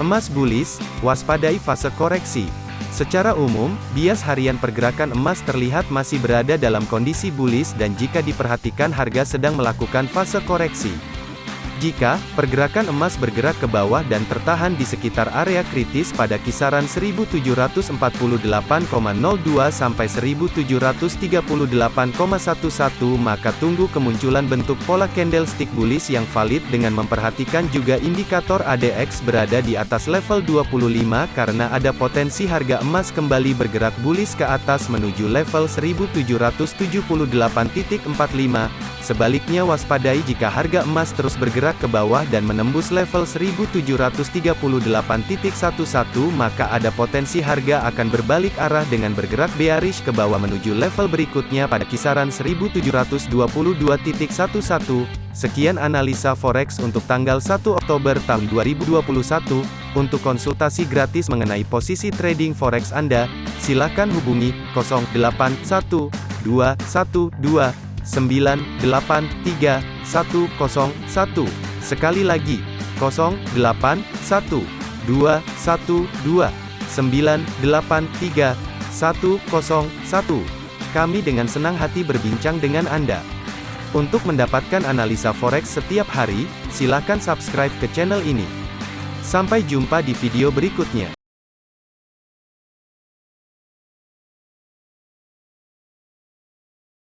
Emas bullish, waspadai fase koreksi. Secara umum, bias harian pergerakan emas terlihat masih berada dalam kondisi bullish dan jika diperhatikan harga sedang melakukan fase koreksi. Jika pergerakan emas bergerak ke bawah dan tertahan di sekitar area kritis pada kisaran 1748,02 sampai 1738,11 maka tunggu kemunculan bentuk pola candlestick bullish yang valid dengan memperhatikan juga indikator ADX berada di atas level 25 karena ada potensi harga emas kembali bergerak bullish ke atas menuju level 1778.45 Sebaliknya waspadai jika harga emas terus bergerak ke bawah dan menembus level 1738.11 maka ada potensi harga akan berbalik arah dengan bergerak bearish ke bawah menuju level berikutnya pada kisaran 1722.11. Sekian analisa forex untuk tanggal 1 Oktober tahun 2021. Untuk konsultasi gratis mengenai posisi trading forex Anda, silakan hubungi 081212 983 Sekali lagi, 081 212 983 Kami dengan senang hati berbincang dengan Anda. Untuk mendapatkan analisa forex setiap hari, silakan subscribe ke channel ini. Sampai jumpa di video berikutnya.